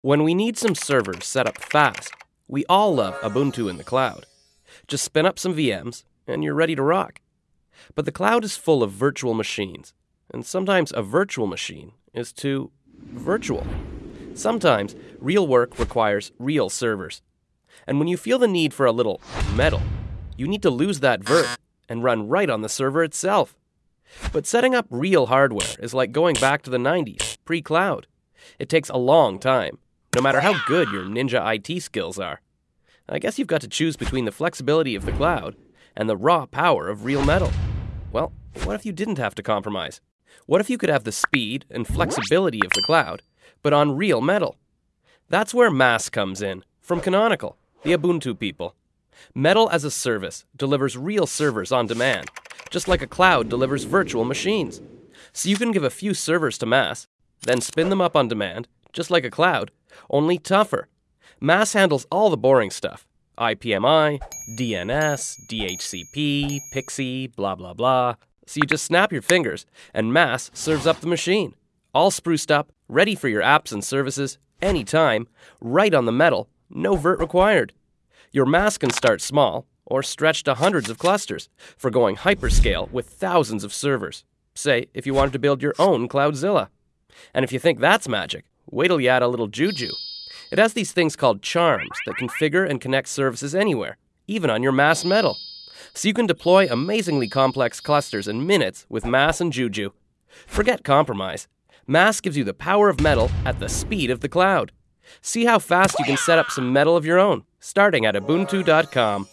When we need some servers set up fast, we all love Ubuntu in the cloud. Just spin up some VMs and you're ready to rock. But the cloud is full of virtual machines, and sometimes a virtual machine is too virtual. Sometimes real work requires real servers. And when you feel the need for a little metal, you need to lose that vert and run right on the server itself. But setting up real hardware is like going back to the 90s, pre cloud. It takes a long time, no matter how good your ninja IT skills are. I guess you've got to choose between the flexibility of the cloud and the raw power of real metal. Well, what if you didn't have to compromise? What if you could have the speed and flexibility of the cloud, but on real metal? That's where MAAS comes in, from Canonical, the Ubuntu people. Metal as a service delivers real servers on demand, just like a cloud delivers virtual machines. So you can give a few servers to MAAS, then spin them up on demand, just like a cloud, only tougher. MAAS handles all the boring stuff IPMI, DNS, DHCP, PXE, blah blah blah. So you just snap your fingers, and MAAS serves up the machine. All spruced up, ready for your apps and services, anytime, right on the metal, no vert required. Your MAAS can start small, or stretch to hundreds of clusters, for going hyperscale with thousands of servers. Say, if you wanted to build your own Cloudzilla. And if you think that's magic, wait till you add a little juju. It has these things called charms that configure and connect services anywhere, even on your MAAS metal. So you can deploy amazingly complex clusters in minutes with MAAS and Juju. Forget compromise. MAAS gives you the power of metal at the speed of the cloud. See how fast you can set up some metal of your own, starting at ubuntu.com.